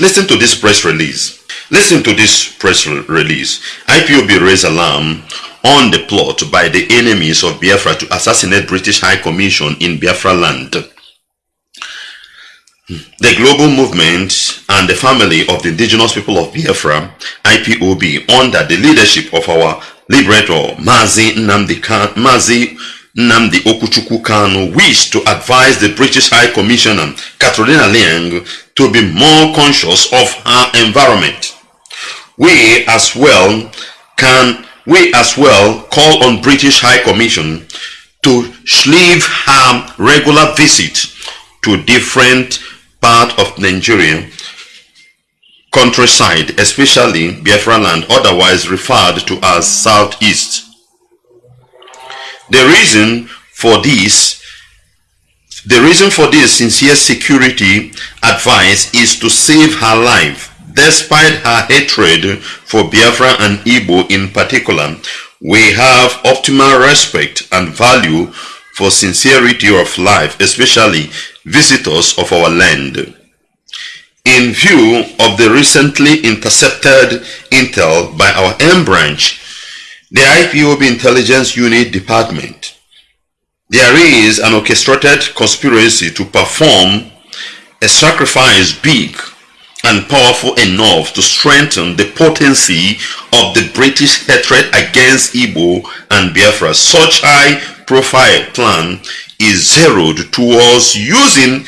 Listen to this press release. Listen to this press release. IPOB raised alarm on the plot by the enemies of Biafra to assassinate British High Commission in Biafra land. The global movement and the family of the indigenous people of Biafra, IPOB, under the leadership of our liberator, Mazi Nnamdi, Mazi Nnamdi Okuchukwu Kanu, wish to advise the British High Commissioner, Catherine Laing, to be more conscious of her environment. We as well can we as well call on British High Commission to leave her regular visit to different part of Nigeria countryside, especially Biafra land, otherwise referred to as Southeast. The reason for this, the reason for this sincere security advice is to save her life. Despite her hatred for Biafra and Igbo in particular, we have optimal respect and value for sincerity of life, especially visitors of our land. In view of the recently intercepted intel by our M branch, the IPOB Intelligence Unit Department, there is an orchestrated conspiracy to perform a sacrifice big and powerful enough to strengthen the potency of the British hatred against Igbo and Biafra. Such high profile plan is zeroed towards using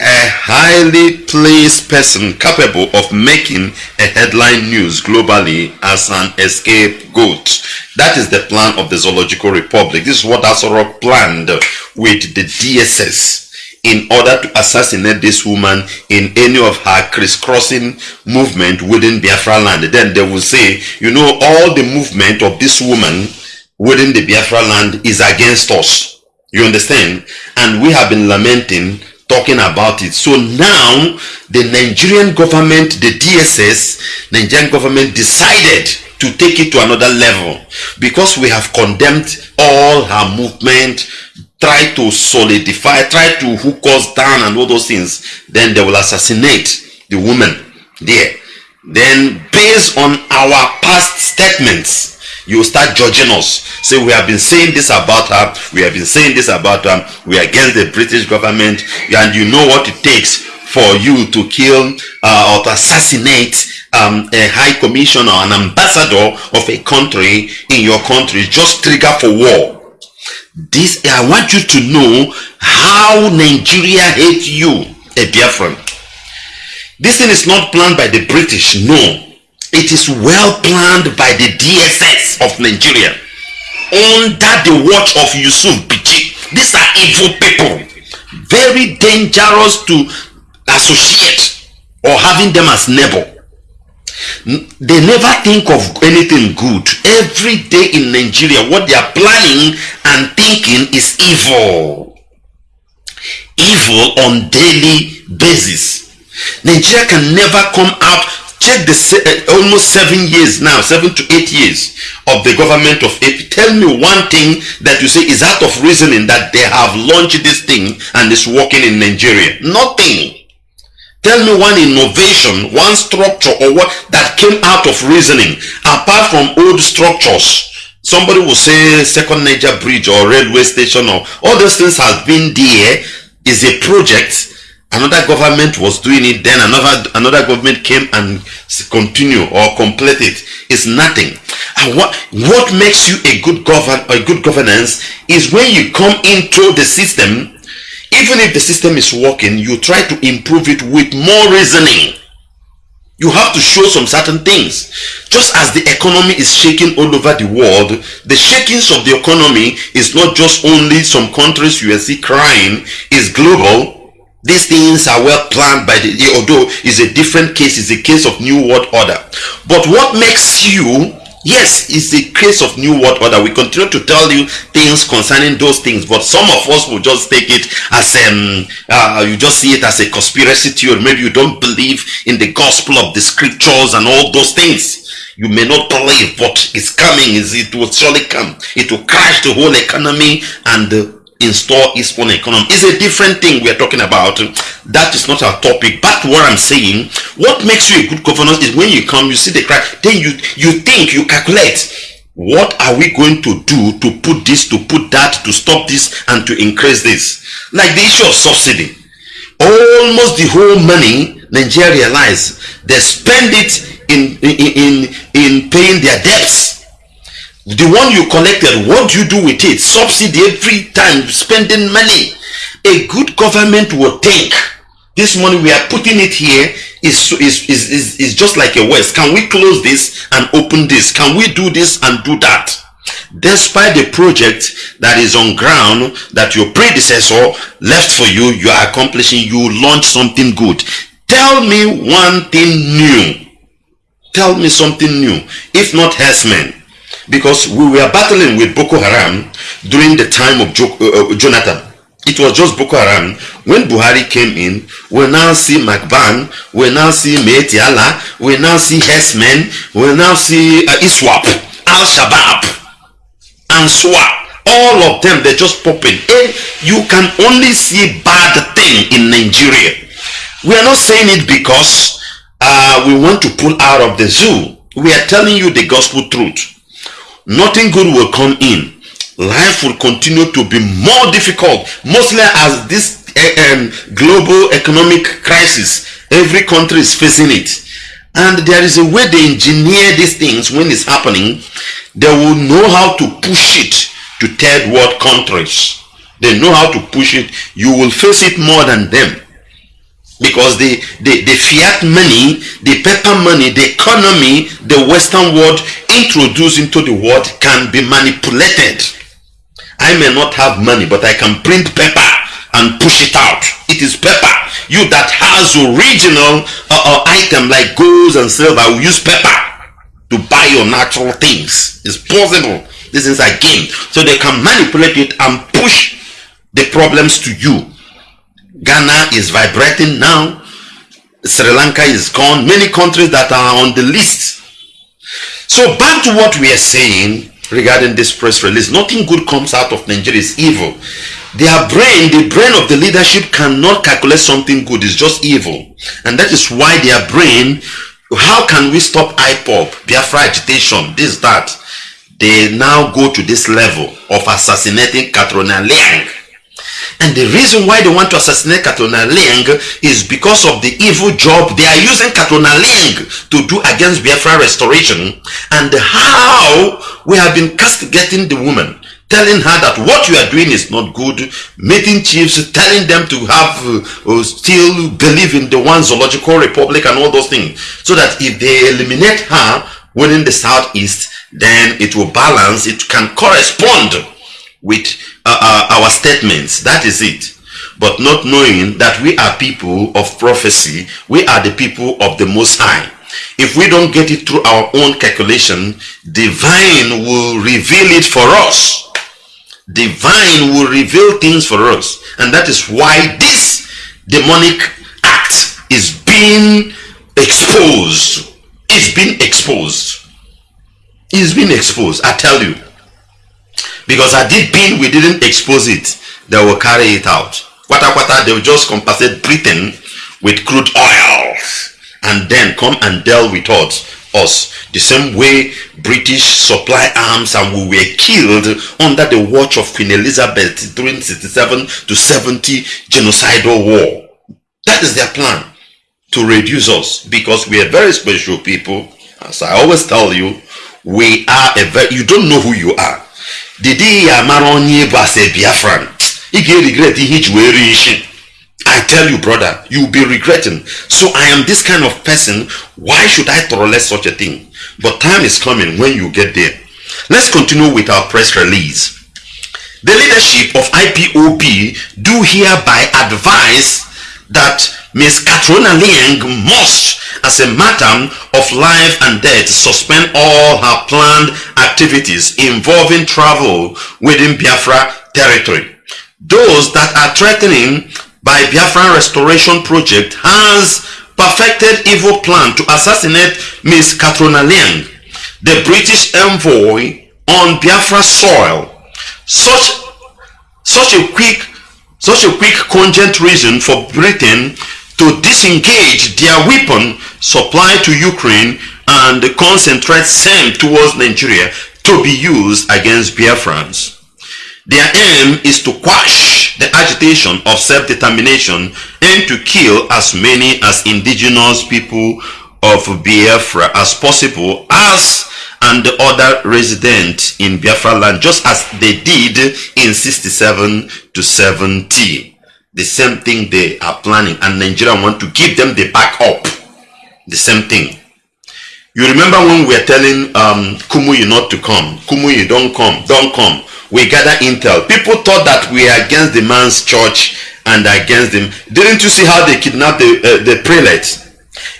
a highly placed person capable of making a headline news globally as an escape goat. That is the plan of the Zoological Republic. This is what Aso Rock planned with the DSS in order to assassinate this woman in any of her crisscrossing movement within Biafra land. Then they will say, you know, all the movement of this woman within the Biafra land is against us. You understand? And we have been lamenting talking about it. So now the Nigerian government, the DSS, Nigerian government decided to take it to another level because we have condemned all her movement, try to solidify, try to hook us down and all those things. Then they will assassinate the woman there. Then based on our past statements, you start judging us. Say we have been saying this about her, we have been saying this about her, we are against the British government, and you know what it takes for you to kill uh, or to assassinate um, a high commissioner or an ambassador of a country in your country, just trigger for war. This I want you to know how Nigeria hates you, a Biafran. This thing is not planned by the British, no. It is well planned by the DSS of Nigeria under the watch of Yusuf Bichi. These are evil people. Very dangerous to associate or having them as neighbor. They never think of anything good. Every day in Nigeria, what they are planning and thinking is evil. Evil on daily basis. Nigeria can never come out check the uh, almost seven years now seven to eight years of the government of AP tell me one thing that you say is out of reasoning that they have launched this thing and it's working in Nigeria? Nothing. Tell me one innovation one structure or what that came out of reasoning apart from old structures. Somebody will say second Niger bridge or railway station or all those things have been there is a project another government was doing it then another another government came and continue or complete it. It's nothing. And what what makes you a good govern a good governance is when you come into the system even if the system is working you try to improve it with more reasoning. You have to show some certain things. Just as the economy is shaking all over the world the shakings of the economy is not just only some countries you see crying is global these things are well planned by the although it's a different case it's a case of new world order. But what makes you yes it's a case of new world order. We continue to tell you things concerning those things but some of us will just take it as um uh, you just see it as a conspiracy theory. Maybe you don't believe in the gospel of the scriptures and all those things. You may not believe but it's coming. Is it will surely come. It will crash the whole economy and the install its own economy. It's a different thing we're talking about. That is not our topic. But what I'm saying, what makes you a good governor is when you come, you see the crack, then you you think, you calculate. What are we going to do to put this, to put that, to stop this, and to increase this? Like the issue of subsidy. Almost the whole money Nigeria realize they spend it in in in, in paying their debts the one you collected what do you do with it? Subsidy every time spending money. A good government will think this money we are putting it here is, is, is, is, is just like a waste. Can we close this and open this? Can we do this and do that? Despite the project that is on ground that your predecessor left for you you are accomplishing you launch something good. Tell me one thing new. Tell me something new if not herdsmen because we were battling with Boko Haram during the time of jo uh, uh, Jonathan. It was just Boko Haram. When Buhari came in, we now see McBan, we now see Miyetti Allah, we now see Hessmen, we now see uh, ISWAP, Al-Shabaab, and SWAP. All of them, they're just popping. And you can only see bad thing in Nigeria. We are not saying it because uh, we want to pull out of the zoo. We are telling you the gospel truth nothing good will come in. Life will continue to be more difficult mostly as this uh, global economic crisis. Every country is facing it. And there is a way they engineer these things when it's happening. They will know how to push it to third world countries. They know how to push it. You will face it more than them because the, the, the fiat money, the paper money, the economy, the Western world introduced into the world can be manipulated. I may not have money, but I can print paper and push it out. It is paper. You that has original uh, uh, item like gold and silver will use paper to buy your natural things. It's possible. This is a game. So they can manipulate it and push the problems to you Ghana is vibrating now. Sri Lanka is gone. Many countries that are on the list. So back to what we are saying regarding this press release. Nothing good comes out of Nigeria. It's evil. Their brain, the brain of the leadership cannot calculate something good. It's just evil. And that is why their brain, how can we stop IPOB, Biafra agitation, this, that? They now go to this level of assassinating Catriona Laing and the reason why they want to assassinate Catriona Laing is because of the evil job they are using Catriona Laing to do against Biafra restoration and how we have been castigating the woman telling her that what you are doing is not good, meeting chiefs, telling them to have uh, uh, still believe in the one zoological republic and all those things. So that if they eliminate her within the southeast, then it will balance, it can correspond with uh, uh, our statements. That is it. But not knowing that we are people of prophecy, we are the people of the Most High. If we don't get it through our own calculation, divine will reveal it for us. Divine will reveal things for us. And that is why this demonic act is being exposed. It's been exposed. It's been exposed, I tell you. Because had it been we didn't expose it, they will carry it out. Quata quata, they will just compensate Britain with crude oil and then come and deal with us us the same way British supply arms and we were killed under the watch of Queen Elizabeth during 67 to 70 genocidal war. That is their plan to reduce us because we are very special people. As I always tell you, we are a very, you don't know who you are. The day ya amara onye bụ as a biafran ị ga-regret ihe iji wee rie isi i tell you brother you be regretting. So i am this kind of person. Why should i tolerate such a thing? But time is coming when you get there. Let's continue with our press release. The leadership of ipob do hereby advise that Ms. Catriona Laing must, as a matter of life and death, suspend all her planned activities involving travel within Biafra territory. Those that are threatening by Biafra Restoration Project has perfected evil plan to assassinate Ms. Catriona Laing, the British envoy on Biafra soil. Such such a quick, such a quick cogent reason for Britain to disengage their weapon supply to Ukraine and concentrate same towards Nigeria to be used against Biafrans. Their aim is to quash the agitation of self-determination and to kill as many as indigenous people of Biafra as possible as and the other residents in Biafra land just as they did in 67 to 70. The same thing they are planning and Nigeria want to give them the back up The same thing. You remember when we were telling um, Kumuyi not to come. Kumuyi, don't come, don't come we gather intel. People thought that we are against the man's church and against them. Didn't you see how they kidnapped the, uh, the prelate?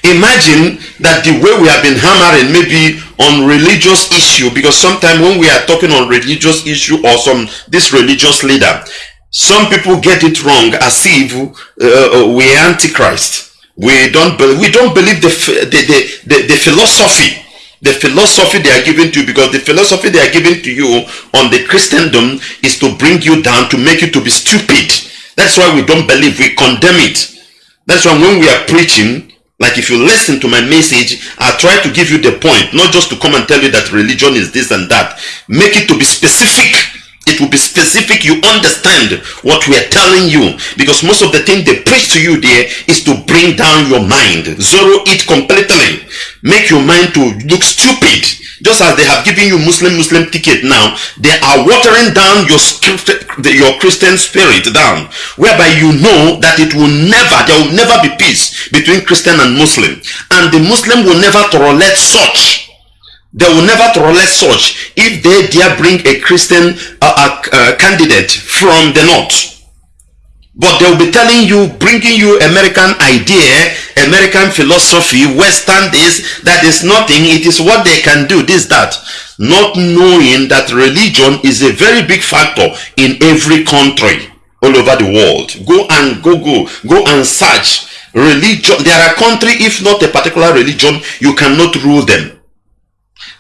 Imagine that the way we have been hammering maybe on religious issue because sometimes when we are talking on religious issue or some this religious leader, some people get it wrong as if uh, uh we are antichrist. We don't we don't believe the the, the, the, the philosophy the philosophy they are giving to you because the philosophy they are giving to you on the Christendom is to bring you down to make you to be stupid. That's why we don't believe, we condemn it. That's why when we are preaching, like if you listen to my message, I try to give you the point, not just to come and tell you that religion is this and that. Make it to be specific it will be specific you understand what we are telling you. Because most of the thing they preach to you there is to bring down your mind. Zero it completely. Make your mind to look stupid. Just as they have given you muslim muslim ticket now they are watering down your your christian spirit down. Whereby you know that it will never there will never be peace between christian and muslim. And the muslim will never tolerate such they will never tolerate such if they dare bring a Christian uh, uh, uh, candidate from the north. But they will be telling you, bringing you American idea, American philosophy, Western this, that is nothing. It is what they can do, this, that. Not knowing that religion is a very big factor in every country all over the world. Go and go, go, go and search religion. There are country, if not a particular religion, you cannot rule them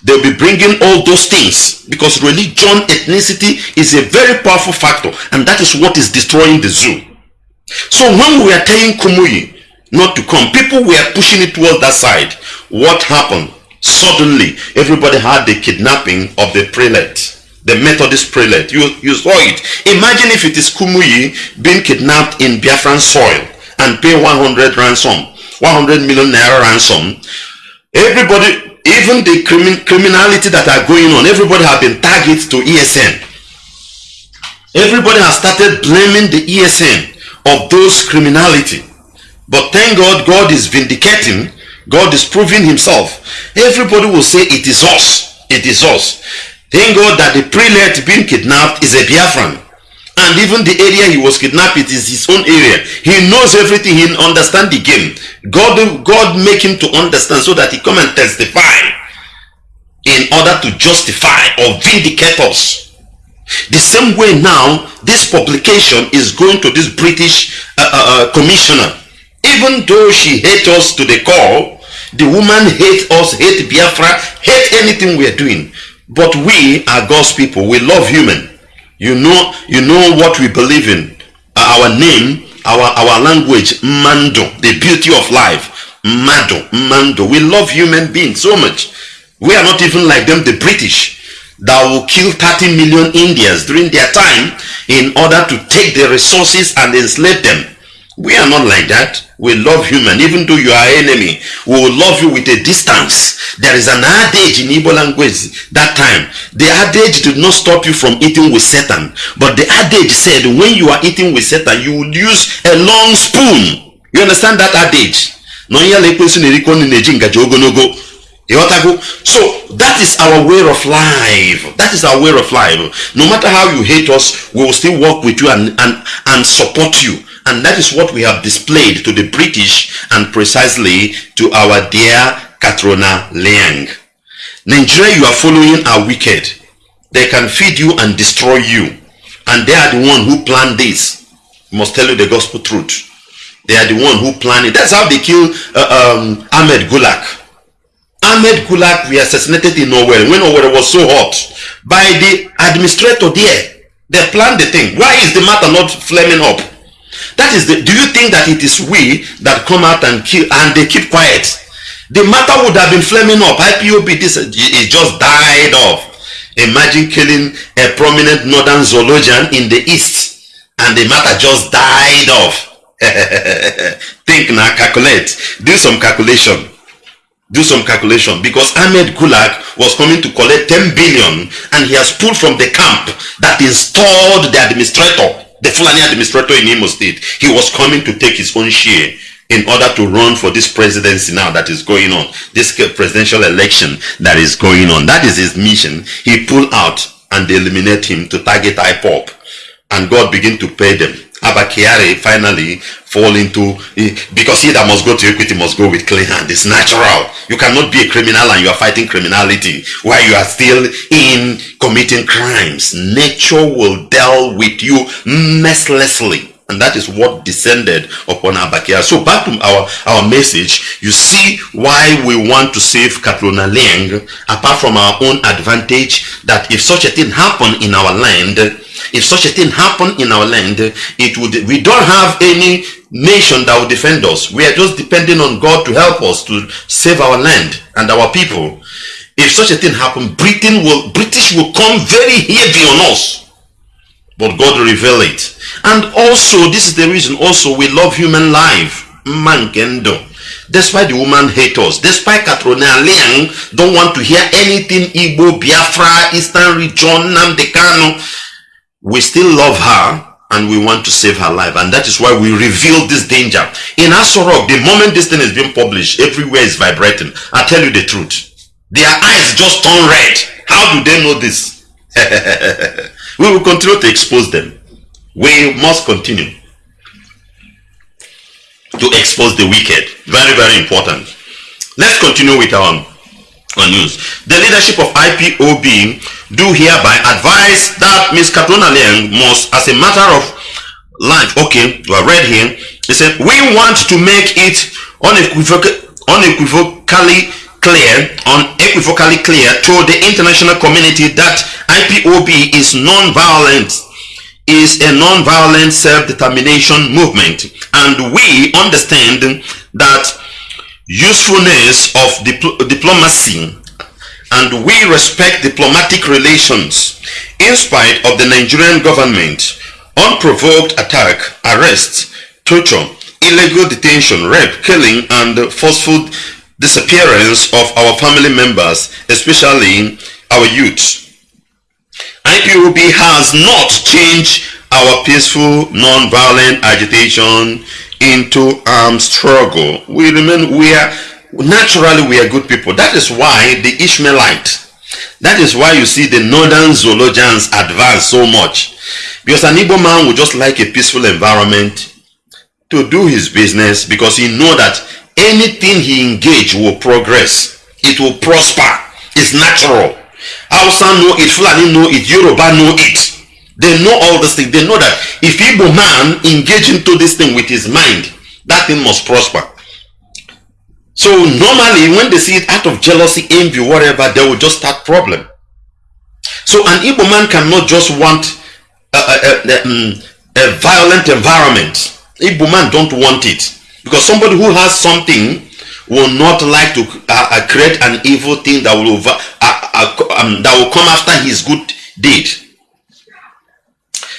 they'll be bringing all those things. Because religion ethnicity is a very powerful factor. And that is what is destroying the zoo. So when we are telling kumuyi not to come people were pushing it towards that side. What happened? Suddenly everybody had the kidnapping of the prelate the methodist prelate. You you saw it. Imagine if it is kumuyi being kidnapped in biafran soil and pay 100 ransom 100 million naira ransom. Everybody even the crimin criminality that are going on, everybody have been targeted to ESN. Everybody has started blaming the ESN of those criminality. But thank God, God is vindicating. God is proving himself. Everybody will say it is us. It is us. Thank God that the prelate being kidnapped is a Biafran and even the area he was kidnapped it is his own area. He knows everything. He understand the game. God god make him to understand so that he come and testify in order to justify or vindicate us. The same way now this publication is going to this british uh, uh, uh commissioner. Even though she hates us to the core the woman hates us hate biafra hate anything we are doing. But we are god's people. We love human you know, you know what we believe in. Uh, our name, our our language, Mando, the beauty of life. Mando, Mando. We love human beings so much. We are not even like them, the British, that will kill 30 million Indians during their time in order to take their resources and enslave them. We are not like that. We love human. Even though you are enemy, we will love you with a distance. There is an adage in Igbo language that time. The adage did not stop you from eating with Satan. But the adage said when you are eating with Satan, you would use a long spoon. You understand that adage? So that is our way of life. That is our way of life. No matter how you hate us, we will still work with you and, and, and support you and that is what we have displayed to the British and precisely to our dear Catriona Laing. Nigeria you are following are wicked. They can feed you and destroy you. And they are the one who planned this. I must tell you the gospel truth. They are the one who planned it. That's how they killed uh, um, Ahmed Gulak. Ahmed Gulak we assassinated in Owerri when Owerri was so hot by the administrator there They planned the thing. Why is the matter not flaming up? That is the, do you think that it is we that come out and kill and they keep quiet? The matter would have been flaming up. IPOB, this it just died off. Imagine killing a prominent northern zoologian in the east and the matter just died off. Think now, calculate. Do some calculation. Do some calculation because Ahmed Gulak was coming to collect 10 billion and he has pulled from the camp that installed the administrator, the Fulani administrator in Imo State. He was coming to take his own share in order to run for this presidency now that is going on, this presidential election that is going on. That is his mission. He pulled out and eliminate him to target IPOB and God begin to pay them. Abakiari finally fall into because he that must go to equity must go with clean hand. It's natural. You cannot be a criminal and you are fighting criminality while you are still in committing crimes. Nature will deal with you mercilessly. And that is what descended upon Abakia. So back to our, our message, you see why we want to save Catriona Laing, apart from our own advantage, that if such a thing happen in our land, if such a thing happen in our land, it would we don't have any nation that will defend us. We are just depending on God to help us to save our land and our people. If such a thing happen, Britain will British will come very heavy on us. But God will reveal it. And also, this is the reason also we love human life. Mankendo. Despite the woman hate us, despite Catriona Laing don't want to hear anything Igbo, Biafra, Eastern region, Nnamdi Kanu, we still love her and we want to save her life. And that is why we reveal this danger. In Aso Rock the moment this thing is being published everywhere is vibrating. I tell you the truth. Their eyes just turn red. How do they know this we will continue to expose them. We must continue to expose the wicked. Very very important. Let's continue with our, our news. The leadership of IPOB do hereby advise that Ms. Catriona Laing must, as a matter of life, okay, you are read here, he said, we want to make it unequivocal, unequivocally clear, unequivocally clear to the international community that IPOB is non-violent, is a non-violent self-determination movement. And we understand that usefulness of dipl diplomacy and we respect diplomatic relations in spite of the Nigerian government unprovoked attack, arrest, torture, illegal detention, rape, killing, and forceful disappearance of our family members, especially our youth. IPOB has not changed our peaceful, non-violent agitation into armed struggle. We remain, we are naturally we are good people. That is why the Ishmaelite, that is why you see the northern zoologians advance so much. Because an Igbo man would just like a peaceful environment to do his business because he know that anything he engage will progress. It will prosper. It's natural. Hausa know it, Fulani know it, Yoruba know it. They know all this thing. They know that if Igbo man engage into this thing with his mind, that thing must prosper. So normally when they see it out of jealousy, envy, whatever, they will just start problem. So an Igbo man cannot just want a, a, a, um, a violent environment. Igbo man don't want it. Because somebody who has something will not like to uh, uh, create an evil thing that will, uh, uh, um, that will come after his good deed.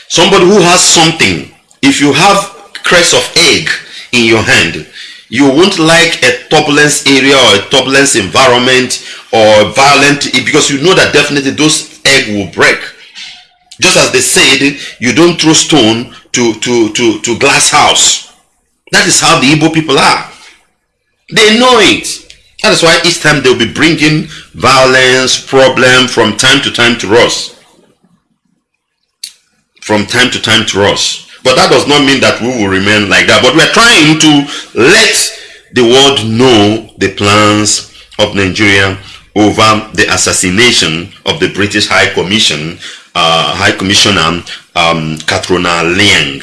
Somebody who has something, if you have crest of egg in your hand, you won't like a turbulence area or a turbulence environment or violent because you know that definitely those egg will break just as they said you don't throw stone to to to to glass house that is how the Igbo people are they know it that is why each time they'll be bringing violence problem from time to time to us from time to time to us but that does not mean that we will remain like that. But we are trying to let the world know the plans of Nigeria over the assassination of the British High Commission, uh, High Commissioner um, Laing.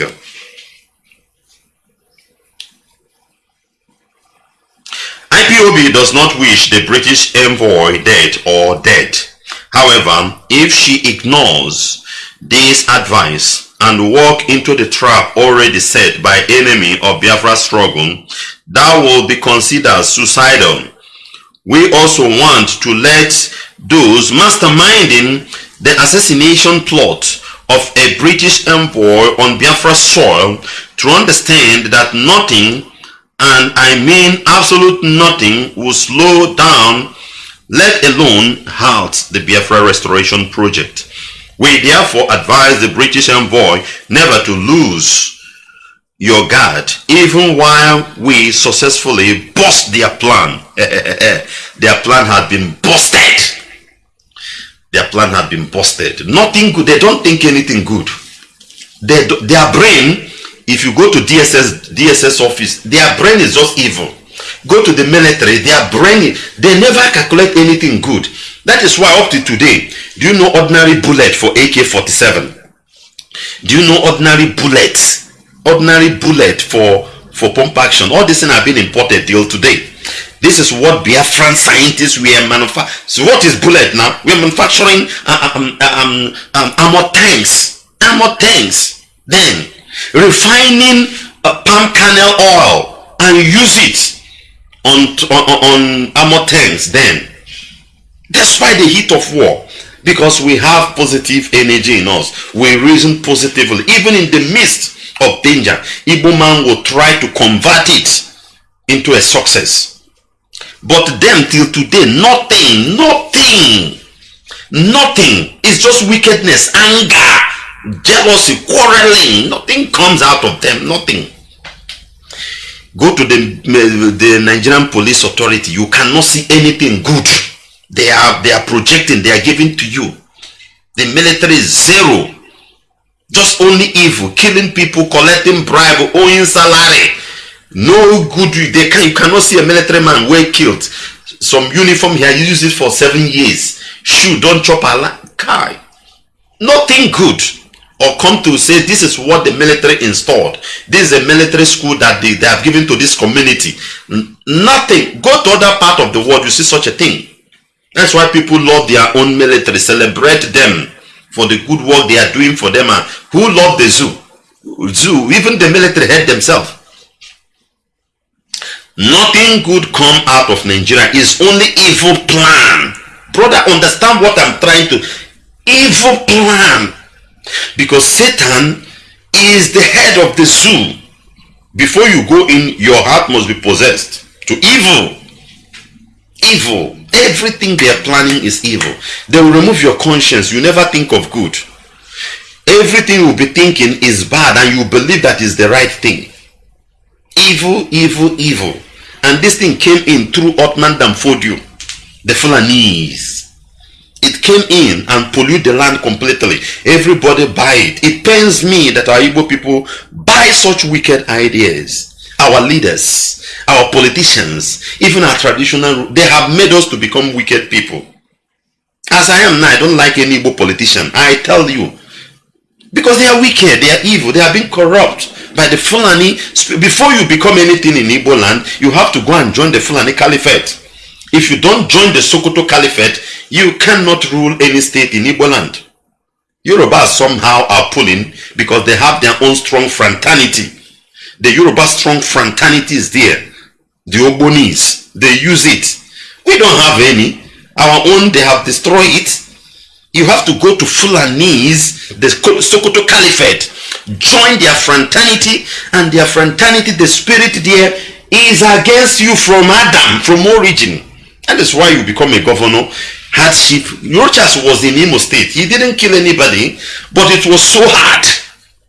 IPOB does not wish the British envoy dead or dead. However, if she ignores this advice and walk into the trap already set by enemy of Biafra struggle, that will be considered suicidal. We also want to let those masterminding the assassination plot of a British envoy on Biafra soil to understand that nothing, and I mean absolute nothing, will slow down, let alone halt the Biafra restoration project. We therefore advise the British envoy never to lose your guard even while we successfully bust their plan. their plan had been busted. Their plan had been busted. Nothing good. They don't think anything good. They, their brain, if you go to DSS, DSS office, their brain is just evil. Go to the military, their brain, they never calculate anything good. That is why up to today, do you know ordinary bullet for AK-47? Do you know ordinary bullets? Ordinary bullet for, for pump action. All these things have been imported till today. This is what Biafran scientists were manufacturing. So what is bullet now? We are manufacturing uh, um, uh, um, um, armor tanks. Armor tanks. Then refining uh, palm kernel oil and use it on, on, on armor tanks then. Despite the heat of war because we have positive energy in us. We reason positively. Even in the midst of danger Igbo man will try to convert it into a success. But then till today nothing nothing nothing. It's just wickedness anger jealousy quarreling nothing comes out of them nothing. Go to the the nigerian police authority you cannot see anything good. They are they are projecting they are giving to you. The military is zero. Just only evil killing people collecting bribe owing salary. No good they can you cannot see a military man well killed. Some uniform here you use it for seven years. Shoe don't chop a car nothing good or come to say this is what the military installed this is a military school that they, they have given to this community nothing go to other part of the world you see such a thing that's why people love their own military, celebrate them for the good work they are doing for them. And who love the zoo? Zoo, even the military head themselves. Nothing good come out of Nigeria is only evil plan. Brother, understand what I'm trying to. Evil plan. Because Satan is the head of the zoo. Before you go in, your heart must be possessed to evil. Evil Everything they are planning is evil. They will remove your conscience. You never think of good. Everything you will be thinking is bad and you believe that is the right thing. Evil, evil, evil. And this thing came in through Uthman dan Fodio, the Fulanese. Came in and pollute the land completely. Everybody buy it. It pains me that our Igbo people buy such wicked ideas our leaders, our politicians, even our traditional, they have made us to become wicked people. As I am now, I don't like any Igbo politician. I tell you. Because they are wicked, they are evil, they have been corrupt by the Fulani. Before you become anything in Igbo land, you have to go and join the Fulani Caliphate. If you don't join the Sokoto Caliphate, you cannot rule any state in Igbo land. Yoruba somehow are pulling because they have their own strong fraternity the Yoruba strong fraternity is there. The Ogbonis, they use it. We don't have any. Our own, they have destroyed it. You have to go to Fulanese, the Sokoto Caliphate, join their fraternity, and their fraternity, the spirit there is against you from Adam, from origin. That is why you become a governor. Hardship. Rochas was in Imo State. He didn't kill anybody, but it was so hard.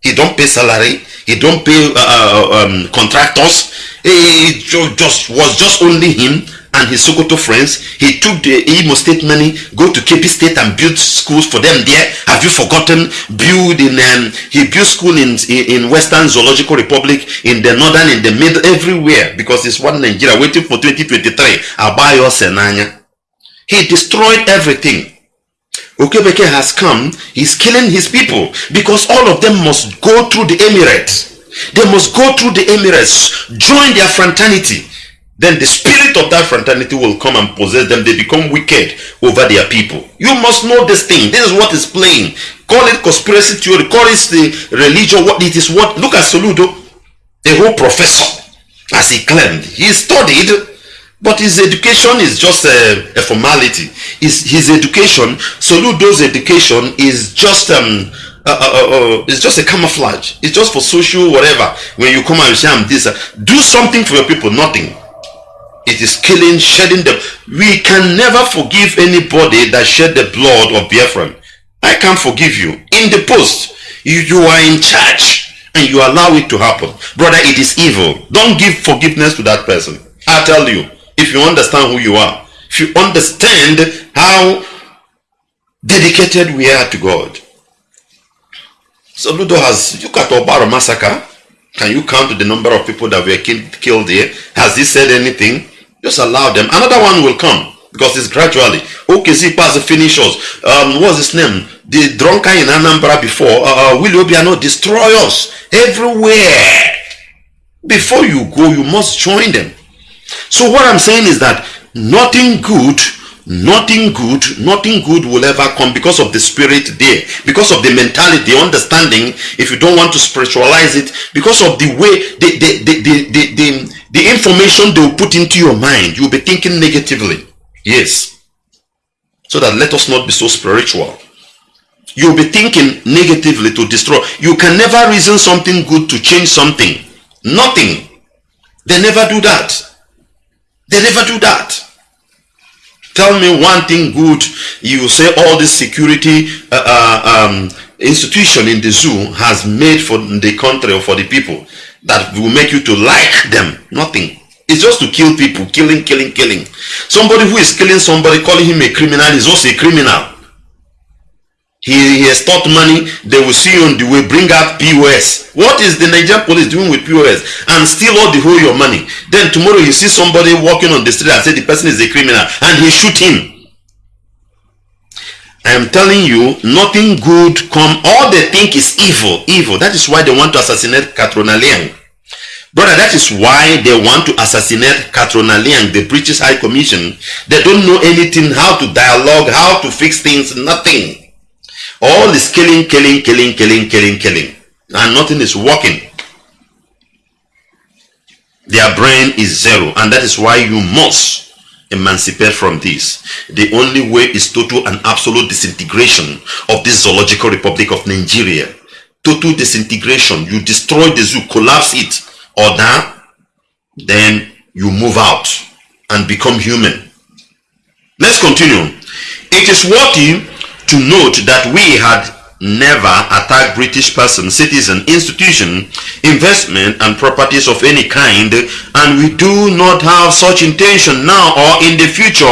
He don't pay salary he don't pay uh, uh, um, contractors. It just was just only him and his Sokoto friends. He took the Imo State money, go to KP State and build schools for them there. Have you forgotten? Build in um, he built school in, in Western Zoological Republic, in the northern, in the middle, everywhere because it's one Nigeria waiting for 2023. Abayo Senanya. He destroyed everything. Okebeke has come, he's killing his people because all of them must go through the Emirates. They must go through the Emirates, join their fraternity. Then the spirit of that fraternity will come and possess them. They become wicked over their people. You must know this thing. This is what is playing. Call it conspiracy theory. Call it the religion. What it is. What look at Soludo, a whole professor, as he claimed. He studied, but his education is just a, a formality. His his education, Soludo's education, is just um. Uh, uh, uh, uh, it's just a camouflage. It's just for social whatever. When you come and say I'm this, uh, do something for your people. Nothing it is killing, shedding them. We can never forgive anybody that shed the blood of Biafran. I can't forgive you. In the post, you, you are in charge and you allow it to happen. Brother, it is evil. Don't give forgiveness to that person. I tell you, if you understand who you are, if you understand how dedicated we are to God. Soludo has, look at Obara massacre. Can you count the number of people that were killed there? Has he said anything? Just allow them. Another one will come because it's gradually. OKC pass the finishers. Um, what's his name? The drunkard in Anambra before. Uh, uh, Willie Obiano destroy us everywhere. Before you go, you must join them. So what I'm saying is that nothing good nothing good nothing good will ever come because of the spirit there because of the mentality the understanding if you don't want to spiritualize it because of the way the the the the, the, the, the information they will put into your mind you'll be thinking negatively. Yes. So that let us not be so spiritual. You'll be thinking negatively to destroy. You can never reason something good to change something. Nothing. They never do that. They never do that Tell me one thing good. You say all this security uh, uh, um, institution in the zoo has made for the country or for the people that will make you to like them. Nothing. It's just to kill people, killing, killing, killing. Somebody who is killing somebody, calling him a criminal is also a criminal. He, he has taught money. They will see you on the way. Bring out POS. What is the Nigerian police doing with POS? And steal all the whole your money. Then tomorrow you see somebody walking on the street and say the person is a criminal and he shoot him. I am telling you, nothing good come. All they think is evil. Evil. That is why they want to assassinate Catriona Laing. Brother, that is why they want to assassinate Catriona Laing, the British High Commission. They don't know anything, how to dialogue, how to fix things, nothing. All is killing, killing, killing, killing, killing, killing. And nothing is working. Their brain is zero. And that is why you must emancipate from this. The only way is total and absolute disintegration of this zoological republic of Nigeria. Total disintegration. You destroy the zoo, collapse it, or that, then you move out and become human. Let's continue. It is worthy to note that we had never attacked British person, citizen, institution, investment and properties of any kind and we do not have such intention now or in the future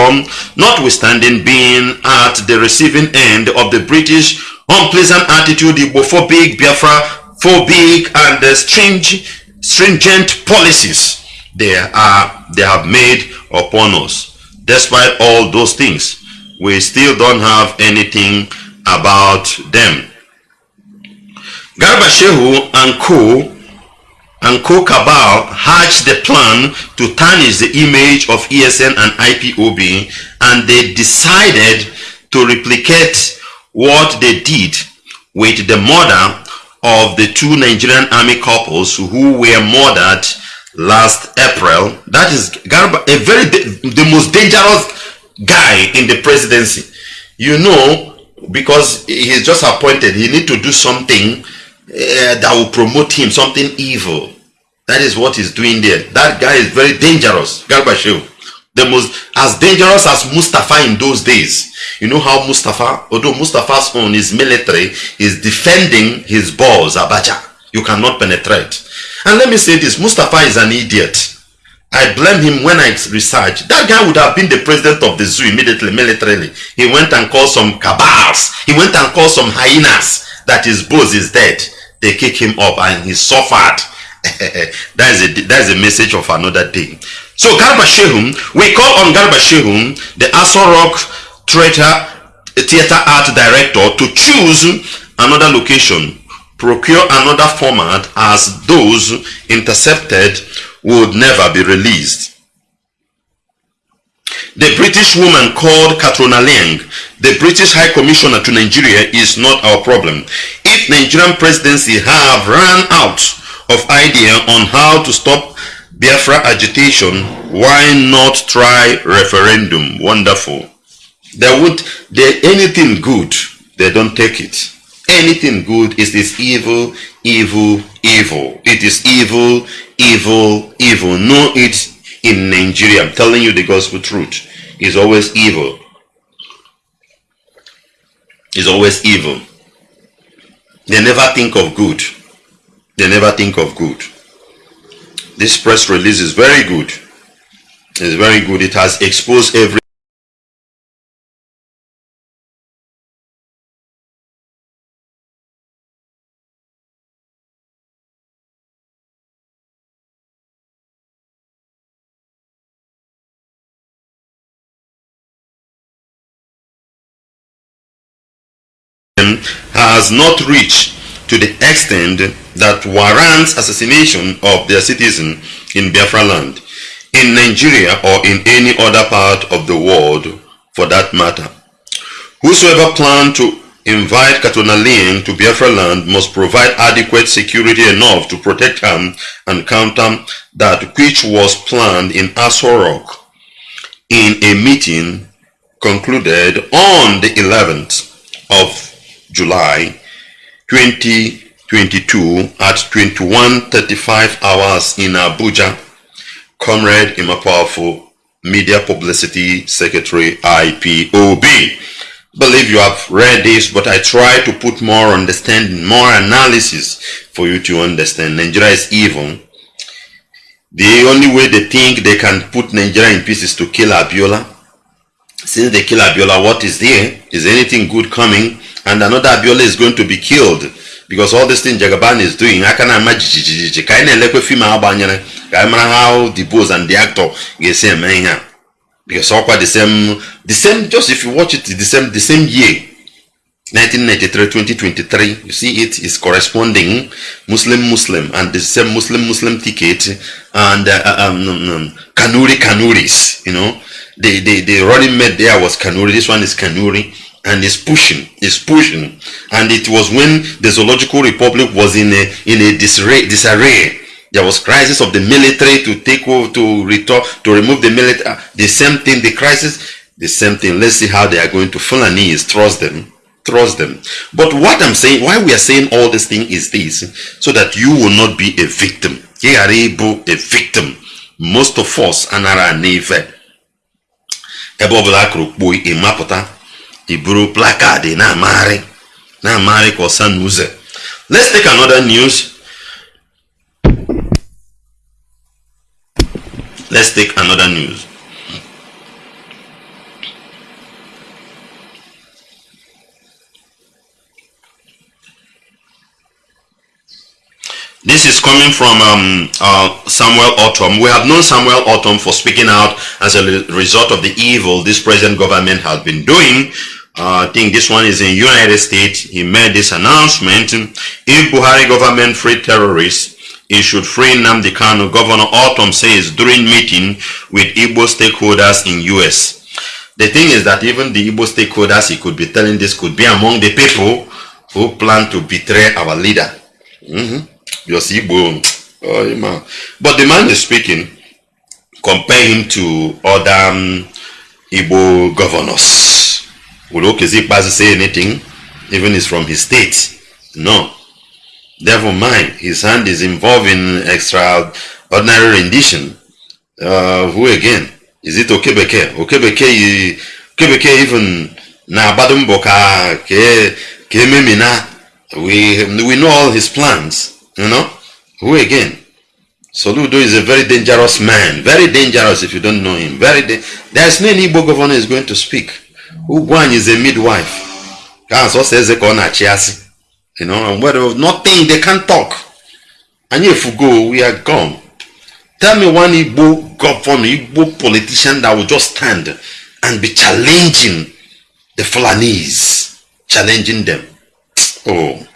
notwithstanding being at the receiving end of the British unpleasant attitude, Igbo-phobic, Biafra-phobic and the strange, stringent policies they, are, they have made upon us. Despite all those things, we still don't have anything about them. Garba Shehu and co and co-cabal hatched the plan to tarnish the image of ESN and IPOB and they decided to replicate what they did with the murder of the two Nigerian army couples who were murdered last April. That is Garba, a very the most dangerous guy in the presidency. You know because he's just appointed he need to do something uh, that will promote him something evil. That is what he's doing there. That guy is very dangerous. Garba Shehu the most as dangerous as Mustafa in those days. You know how Mustafa although Mustafa's own is military is defending his boss Abacha. You cannot penetrate. And let me say this Mustafa is an idiot I blame him when I research. That guy would have been the president of the zoo immediately, militarily. He went and called some cabals. He went and called some hyenas that his boss is dead. They kick him up and he suffered. that, is a, that is a message of another day. So Garba Shehum, we call on Garba Shehum, the Aso Rock theater, theater art director, to choose another location, procure another format as those intercepted would never be released. The British woman called Catriona Laing, the British High Commissioner to Nigeria, is not our problem. If Nigerian presidency have run out of idea on how to stop Biafra agitation, why not try referendum? Wonderful. They would, they, anything good, they don't take it. Anything good is this evil, evil, evil. It is evil, evil, evil. Know it in Nigeria. I'm telling you the gospel truth. It's always evil. It's always evil. They never think of good. They never think of good. This press release is very good. It's very good. It has exposed every has not reached to the extent that warrants assassination of their citizen in Biafra land, in Nigeria or in any other part of the world for that matter. Whosoever plan to invite Catriona Laing to Biafra land must provide adequate security enough to protect him and counter that which was planned in Aso Rock in a meeting concluded on the 11th of July 2022 at 21.35 hours in Abuja. Comrade Emma Powerful Media Publicity Secretary IPOB. Believe you have read this, but I try to put more understanding, more analysis for you to understand. Nigeria is evil. The only way they think they can put Nigeria in pieces to kill Abiola. Since they kill Abiola, what is there? Is anything good coming? and another Abiola is going to be killed. Because all this thing Jagaban is doing I na ama jijijiji ka anyị na-elekwe fim ahụ gbanyere ka how the boss and the actor eme ihe a because ọkwa the same the same just if you watch it the same the same year 1993 2023 you see it is corresponding muslim muslim and the same muslim muslim ticket and uh, um, um, um, kanuri kanuris you know the, the the running mate there was kanuri this one is kanuri and is pushing, is pushing. And it was when the Zoological Republic was in a in a disarray. disarray. There was crisis of the military to take over, to return, to remove the military. Uh, the same thing, the crisis, the same thing. Let's see how they are going to Fulani is trust them, trust them. But what I'm saying, why we are saying all this thing is this, so that you will not be a victim. You are able a victim. Most of us anara neve. Ebe ọbụla akụrụ kpuo ịmapụta iburu placard na-amagharị na-amagharị ka ọsa n'ụzọ. Let's take another news. Let's take another news This is coming from um, uh, Samuel Ortom. We have known Samuel Ortom for speaking out as a result of the evil this present government has been doing. Uh, I think this one is in United States. He made this announcement. If Buhari government free terrorists, it should free Nnamdi Kanu. Governor Ortom says during meeting with Igbo stakeholders in US. The thing is that even the Igbo stakeholders, he could be telling this, could be among the people who plan to betray our leader. Mm -hmm. Just Igbo. Oh, man. But the man is speaking. Compare him to other um, Igbo governors. Will Okezie Ikpeazu say anything? Even is from his state. No. Never mind. His hand is involved in extraordinary rendition. Uh, who again? Is it Okebeke? Okebeke, Okebeke even na Badumboka ke ke memina. We we know all his plans. You know? Who again? Soludo is a very dangerous man. Very dangerous if you don't know him. Very There's no Igbo governor is going to speak. Ugwan is a midwife. Council says they call You know, and whatever nothing they can't talk. And if we go, we are gone. Tell me one Igbo governor, Igbo politician that will just stand and be challenging the Fulanese, challenging them. Oh.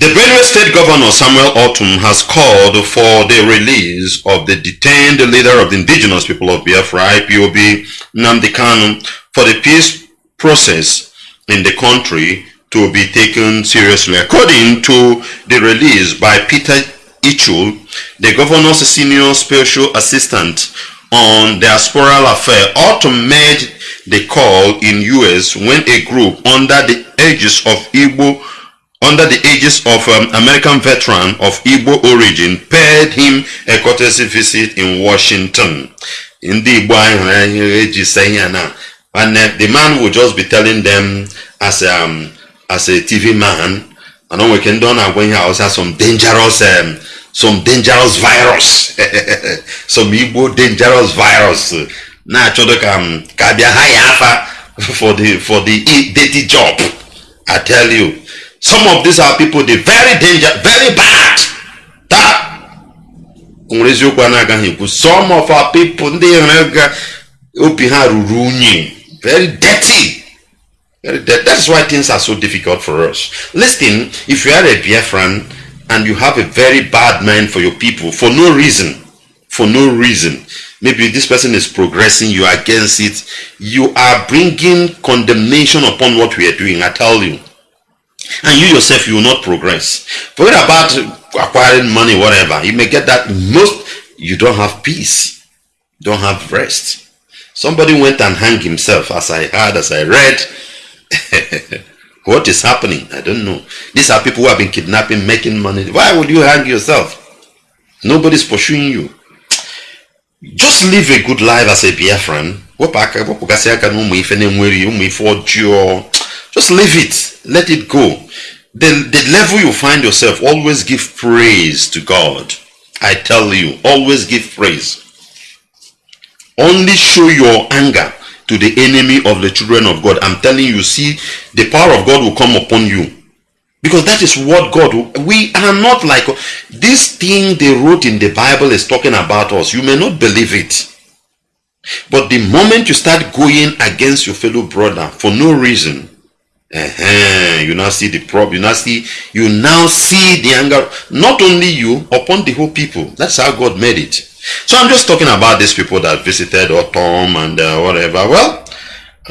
The Benue State Governor Samuel Ortom has called for the release of the detained leader of the indigenous people of Biafra, IPOB, Nnamdi Kanu, for the peace process in the country to be taken seriously. According to the release by Peter Ichul, the governor's senior special assistant on diasporal affair, Ortom made the call in US when a group under the aegis of Igbo under the aegis of um, American veteran of Igbo origin, paid him a courtesy visit in Washington. In the and uh, the man will just be telling them as um as a TV man, and we can do when he also has some dangerous um, some dangerous virus, some Igbo dangerous virus. Now, um, for the for the dirty job. I tell you, some of these are people they very danger very bad. That some of our people ndị obi ha very dirty. Very dirty that's why things are so difficult for us. Listen if you are a Biafran and you have a very bad mind for your people for no reason for no reason maybe this person is progressing you are against it you are bringing condemnation upon what we are doing i tell you and you yourself you will not progress. Forget about acquiring money whatever. You may get that. Most you don't have peace. Don't have rest. Somebody went and hanged himself as i heard as i read. What is happening? I don't know. These are people who have been kidnapping making money. Why would you hang yourself? Nobody's pursuing you. Just live a good life as a Biafran just leave it. Let it go. The, the level you find yourself, always give praise to God. I tell you, always give praise. Only show your anger to the enemy of the children of God. I'm telling you, see, the power of God will come upon you. Because that is what God, we are not like, this thing they wrote in the Bible is talking about us. You may not believe it. But the moment you start going against your fellow brother for no reason, uh-huh. You now see the problem. You now see you now see the anger, not only you, upon the whole people. That's how God made it. So I'm just talking about these people that visited Tom and uh, whatever. Well,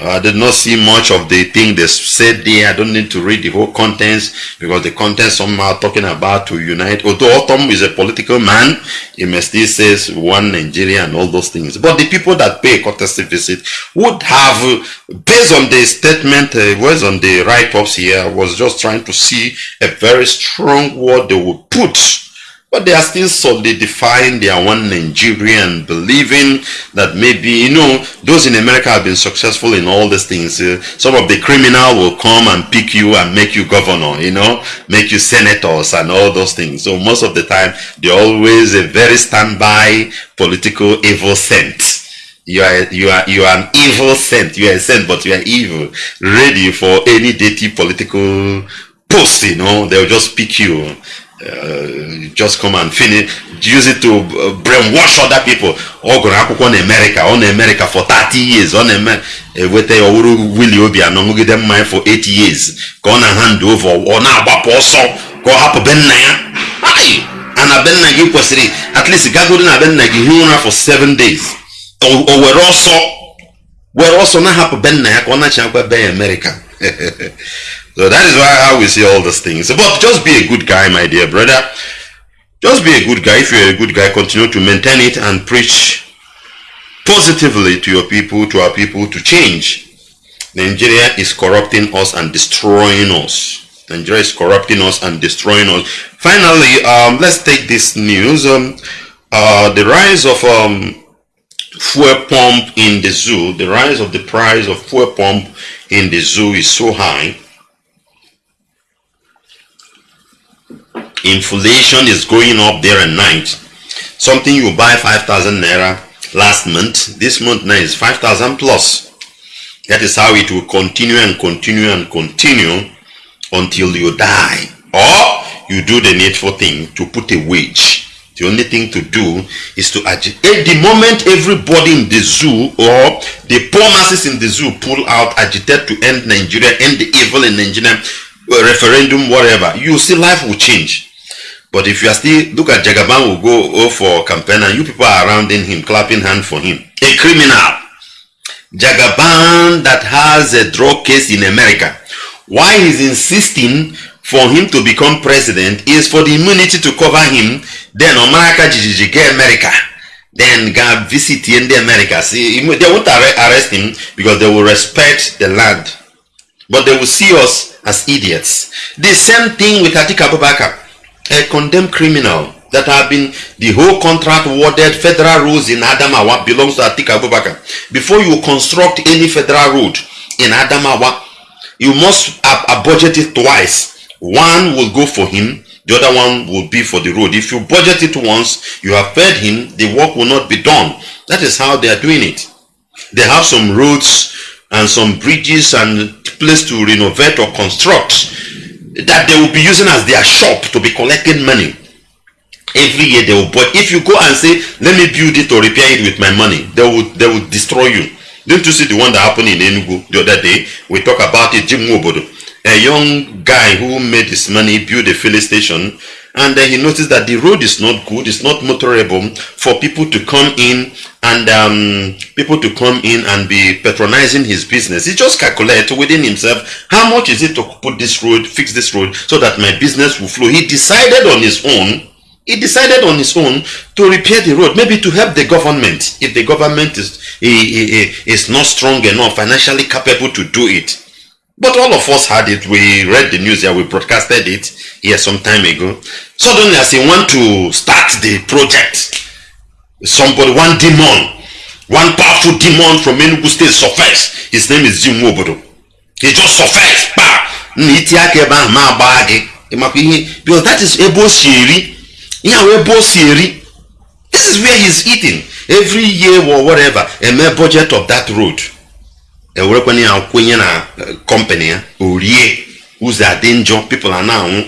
I did not see much of the thing they said there. I don't need to read the whole contents because the contents somehow talking about to unite. Although Ortom is a political man, he may still says one Nigeria and all those things. But the people that pay a courtesy visit would have, based on the statement, uh, was on the write-ups here, was just trying to see a very strong word they would put but they are still solidifying their one Nigerian, believing that maybe, you know, those in America have been successful in all these things. Uh, some of the criminal will come and pick you and make you governor, you know, make you senators and all those things. So most of the time, they're always a very standby political evil scent. You are, you are, you are an evil scent. You are a scent, but you are evil. Ready for any dirty political post, you know, they'll just pick you just come and finish use it to uh, brainwash other people. Ọ gụrụ akwụkwọ na America na America for 30 years on ọ na-eme eweta ya ọwụrụ Willie Obianọ ṅụgide mmanya for 8 years ka ọ na hand over ọ na-agbapụ ọsọ ka ọ hapụ be nna ya. Ana be nna gị kwesịrị at least gagoro na be nna gị hie ụra for 7 days. O were were ọsọ na-ahapụ be nna ya ka ọ na-achịkwa be ya America So that is why how we see all these things. But just be a good guy, my dear brother. Just be a good guy. If you're a good guy, continue to maintain it and preach positively to your people, to our people, to change. Nigeria is corrupting us and destroying us. Nigeria is corrupting us and destroying us. Finally, um, let's take this news. Um, uh, the rise of um, fuel pump in the zoo, the rise of the price of fuel pump in the zoo is so high inflation is going up there and night. Something you buy 5000 naira last month this month now is 5000 plus. That is how it will continue and continue and continue until you die. Or you do the needful thing to put a wage. The only thing to do is to agitate the moment everybody in the zoo or the poor masses in the zoo pull out agitate to end nigeria end the evil in nigeria uh, referendum, whatever, you see life will change. But if you are still, look at Jagaban will go oh, for campaign and you people are surrounding him, clapping hand for him. A criminal. Jagaban that has a drug case in America. Why he's insisting for him to become president is for the immunity to cover him. Then Omaraka Jijiji get America. Then go visit in the America. See, they won't arrest him because they will respect the land. But they will see us as idiots. The same thing with Atiku Abubakar, a condemned criminal that have been the whole contract awarded federal roads in Adamawa belongs to Atiku Abubakar. Before you construct any federal road in Adamawa, you must uh, budget it twice. One will go for him, the other one will be for the road. If you budget it once, you have paid him, the work will not be done. That is how they are doing it. They have some roads and some bridges and place to renovate or construct that they will be using as their shop to be collecting money. Every year they will but if you go and say let me build it or repair it with my money they will they will destroy you. Didn't you see the one that happened in enugu the other day? We talk about it jim Wobodo, a young guy who made his money build a filling station and then he noticed that the road is not good it's not motorable for people to come in and um, people to come in and be patronizing his business he just calculated within himself how much is it to put this road fix this road so that my business will flow he decided on his own he decided on his own to repair the road, maybe to help the government if the government is, is not strong enough, financially capable to do it. But all of us had it. We read the news here, we broadcasted it here some time ago. Suddenly, as he want to start the project, somebody, one demon, one powerful demon from Enugu State surfaced. His name is Jim Wobodo. He just surfaced. Because that is Ebo Shiri bụ si eri this is where he's eating every year or whatever eme budget of that road ewerekwana ya kwenye na company ya orie. Ụzọ adị njọ people are na-anwụ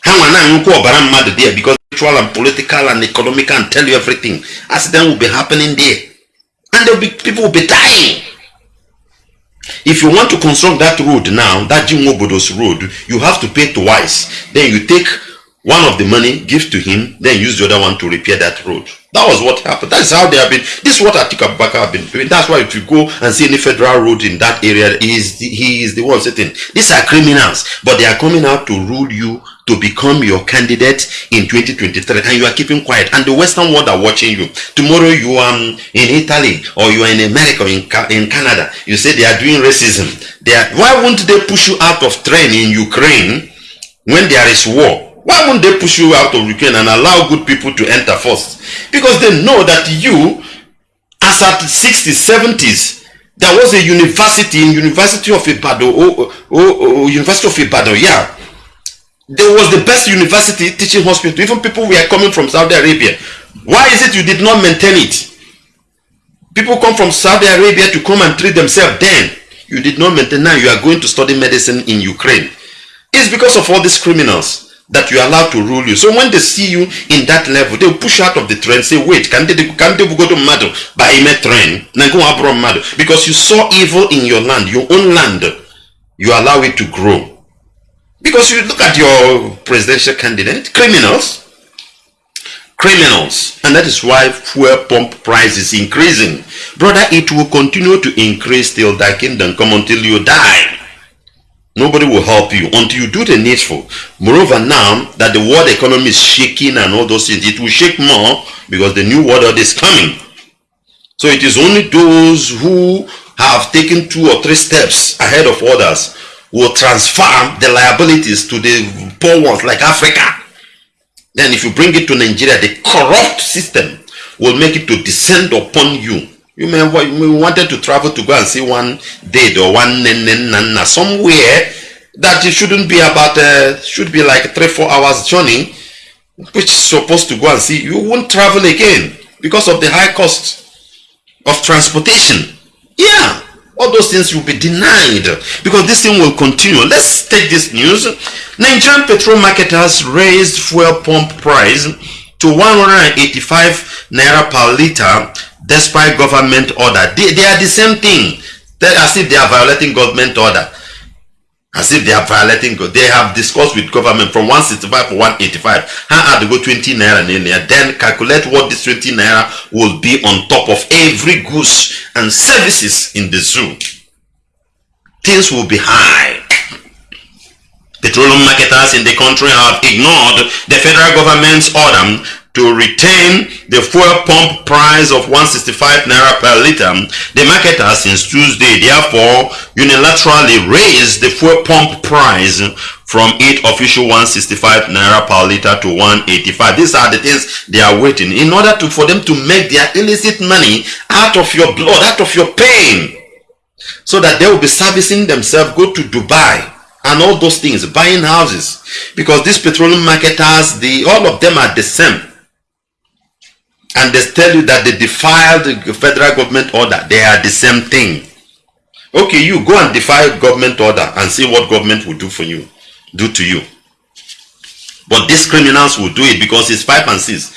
ha nwa na-anwụkwa ọbara mmadụ there because spiritual and political and economic and tell you everything. Accident will be happening there. And be, people will be dying. If you want to construct that road now that Jim Wobodo's road you have to pay twice. Then you take one of the money, give to him, then use the other one to repair that road. That was what happened. That is how they have been. This is what Atika Abubakar have been doing. That's why if you go and see any federal road in that area, he is the, he is the one sitting. These are criminals, but they are coming out to rule you to become your candidate in 2023 and you are keeping quiet and the western world are watching you tomorrow you are in italy or you are in america in, in canada you say they are doing racism they are, why won't they push you out of train in ukraine when there is war why won't they push you out of Ukraine and allow good people to enter first? Because they know that you, as at 60s, 70s, there was a university in University of Ibadan, oh, oh, oh, University of Ibadan, yeah. There was the best university teaching hospital. Even people were coming from Saudi Arabia. Why is it you did not maintain it? People come from Saudi Arabia to come and treat themselves then. You did not maintain. Now you are going to study medicine in Ukraine. It's because of all these criminals that you are allowed to rule you. So when they see you in that level, they will push you out of the train, say, wait, can they, can they go to Mado by a train? Go abroad Mado. Because you saw evil in your land, your own land, you allow it to grow. Because you look at your presidential candidate, criminals, criminals. And that is why fuel pump price is increasing. Brother, it will continue to increase till thy kingdom come until you die. Nobody will help you until you do the needful. Moreover, now that the world economy is shaking and all those things, it will shake more because the new world order is coming. So it is only those who have taken two or three steps ahead of others will transfer the liabilities to the poor ones like Africa. Then if you bring it to Nigeria, the corrupt system will make it to descend upon you you may we wanted to travel to go and see one dead or one nana somewhere that it shouldn't be about uh, should be like three four hours journey which is supposed to go and see. You won't travel again because of the high cost of transportation. Yeah all those things will be denied because this thing will continue. Let's take this news. Nigerian petrol market has raised fuel pump price to 185 naira per liter despite government order. They, they are the same thing. They, as if they are violating government order. as if they are violating God. They have discussed with government from 165 to 185. How are they go 20 naira in there? Then calculate what this 20 naira will be on top of every goods and services in the zoo. Things will be high. Petroleum marketers in the country have ignored the federal government's order to retain the fuel pump price of 165 naira per liter. The market has since Tuesday therefore unilaterally raised the fuel pump price from 8 official 165 naira per liter to 185. These are the things they are waiting in order to for them to make their illicit money out of your blood, out of your pain. So that they will be servicing themselves, go to Dubai, and all those things, buying houses. Because these petroleum marketers, the all of them are the same. And they tell you that they defiled the federal government order. They are the same thing. Okay, you go and defy government order and see what government will do for you, do to you. But these criminals will do it because it's five and six.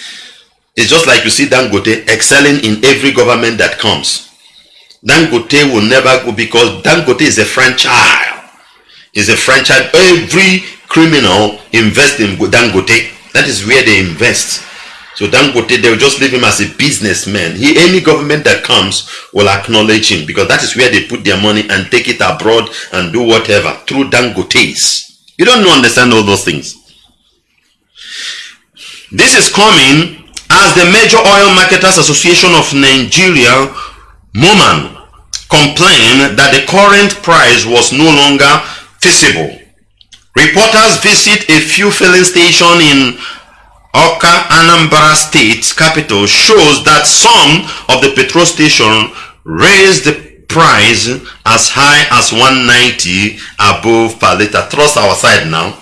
It's just like you see Dangote excelling in every government that comes. Dangote will never go because Dangote is a franchise is a franchise. Every criminal invest in Dangote. That is where they invest. So Dangote, they'll just leave him as a businessman. He, any government that comes will acknowledge him because that is where they put their money and take it abroad and do whatever through Dangotes. You don't understand all those things. This is coming as the Major Oil Marketers Association of Nigeria, MOMAN, complained that the current price was no longer feasible. Reporters visit a fuel filling station in Awka, Anambra State capital shows that some of the petrol station raised the price as high as 190 above per liter. Trust our side now.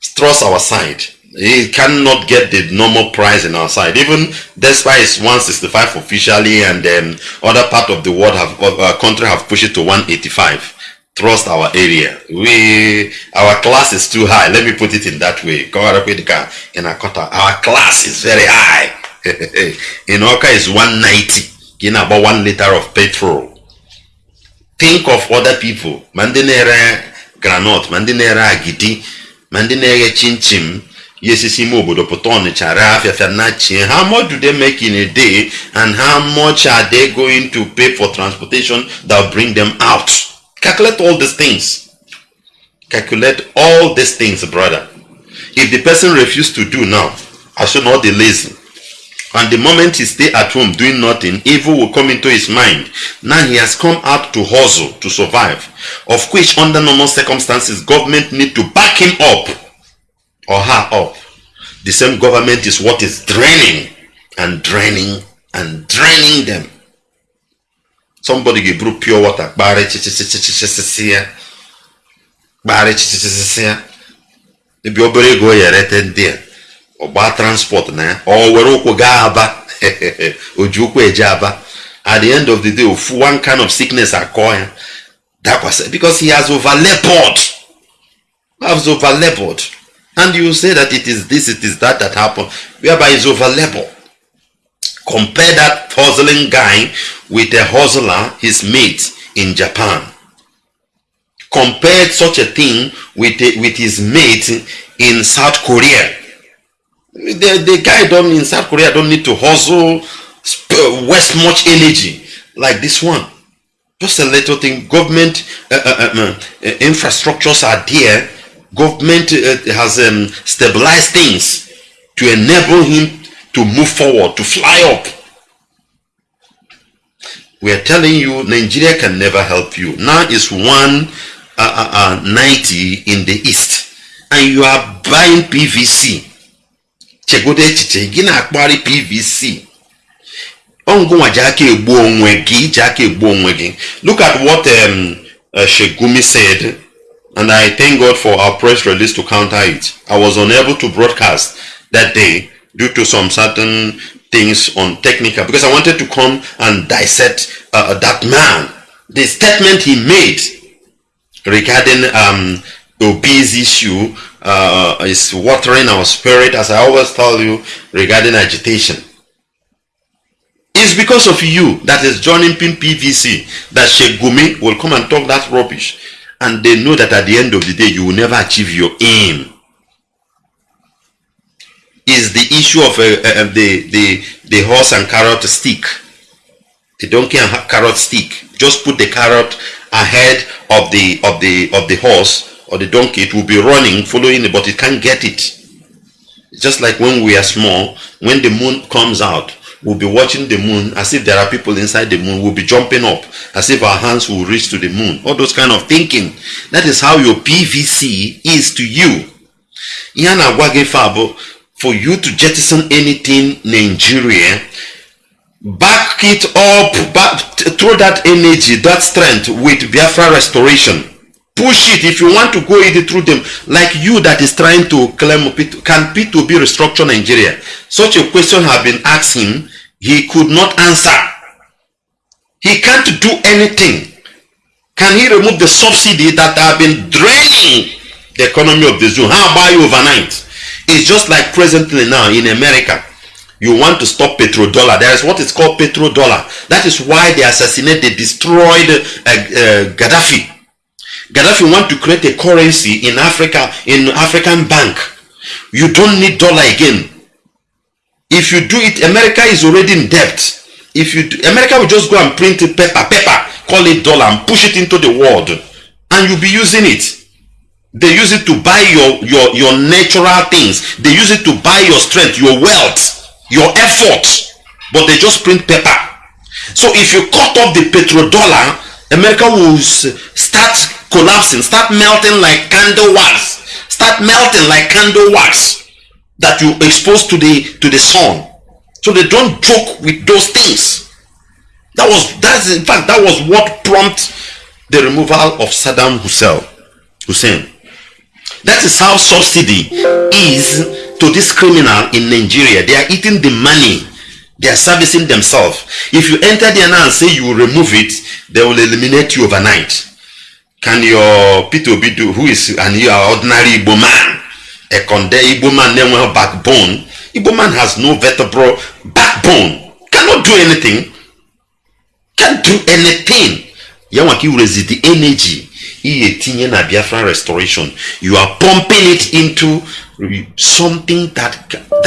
Trust our side. He cannot get the normal price in our side. Even despite it's 165 officially and then other part of the world have uh, country have pushed it to 185 trust our area. We our class is too high. Let me put it in that way. In our class is very high. in Awka is 190. In about one liter of petrol. Think of other people. Mandinere granite, mandinere agidi, mandinere chinchim. Yes, nachie how much do they make in a day and how much are they going to pay for transportation that bring them out Calculate all these things. Calculate all these things, brother. If the person refuses to do now, I should not be lazy. And the moment he stay at home doing nothing, evil will come into his mind. Now he has come out to hustle, to survive. Of which under normal circumstances, government need to back him up or her up. The same government is what is draining and draining and draining them. Somebody ga-eburu pure water kpagharị chichichichichichi ya kpagharị chichichichichi ya ebe obere ego ya erete ndị a ọgba transport na ya ọ were ụkwụ gaa aba o ji ụkwụ eje aba at the end of the day one kind of sickness akọ ya dakwasa because he has overlapped has overlapped and you say that it is this it is that that happened whereby he's overlapped Compare that hustling guy with a hustler, his mate in Japan. Compare such a thing with, with his mate in South Korea. The, the guy don't in South Korea don't need to hustle, waste much energy like this one. Just a little thing. Government uh, uh, uh, uh infrastructures are there. Government uh, has um, stabilized things to enable him to move forward, to fly up. We are telling you Nigeria can never help you. Now it's 190 uh, uh, uh, in the east and you are buying PVC. Chegode echiche gị na-akpagharị PVC. Ọngụnwa ji aka egbu onwe gị ji aka egbu. Look at what um, uh, Shegumi said and I thank God for our press release to counter it. I was unable to broadcast that day due to some certain things on technical because I wanted to come and dissect uh, that man. The statement he made regarding um, obese issue uh, is watering our spirit as I always tell you regarding agitation. It's because of you that is joining PVC that Sheikh Gumi will come and talk that rubbish. and they know that at the end of the day you will never achieve your aim is the issue of uh, uh, the, the, the horse and carrot stick. The donkey and carrot stick. Just put the carrot ahead of the of the of the horse or the donkey. It will be running, following it, but it can't get it. It's just like when we are small, when the moon comes out, we'll be watching the moon as if there are people inside the moon. We'll be jumping up as if our hands will reach to the moon. All those kind of thinking. That is how your PVC is to you. For you to jettison anything Nigeria, back it up, back, throw that energy, that strength with Biafra restoration. Push it if you want to go it through them, like you that is trying to claim can Peter Obi restructure Nigeria. Such a question have been asked him, he could not answer. He can't do anything. Can he remove the subsidy that have been draining the economy of the zoo? How about you overnight? It's just like presently now in America. You want to stop petrodollar. There is what is called petrodollar. That is why they assassinated, they destroyed uh, uh, Gaddafi. Gaddafi want to create a currency in Africa, in African bank. You don't need dollar again. If you do it, America is already in debt. If you do, America will just go and print paper, paper, call it dollar and push it into the world. And you'll be using it. They use it to buy your, your, your natural things. They use it to buy your strength, your wealth, your effort. But they just print paper. So if you cut off the petrodollar, America will start collapsing, start melting like candle wax, start melting like candle wax that you expose to the to the sun. So they don't joke with those things. That was that's in fact that was what prompted the removal of Saddam Hussein. Hussein. That is how subsidy is to this criminal in Nigeria. They are eating the money. They are servicing themselves. If you enter there now and say you will remove it, they will eliminate you overnight. Can your P2B do, who is, and you are ordinary Igbo man, a conde Igbo man, well backbone. Igbo man has no vertebral backbone. Cannot do anything. Can't do anything. Yawaki resist the energy ihe tinye na biafra restoration you are pumping it into something that, that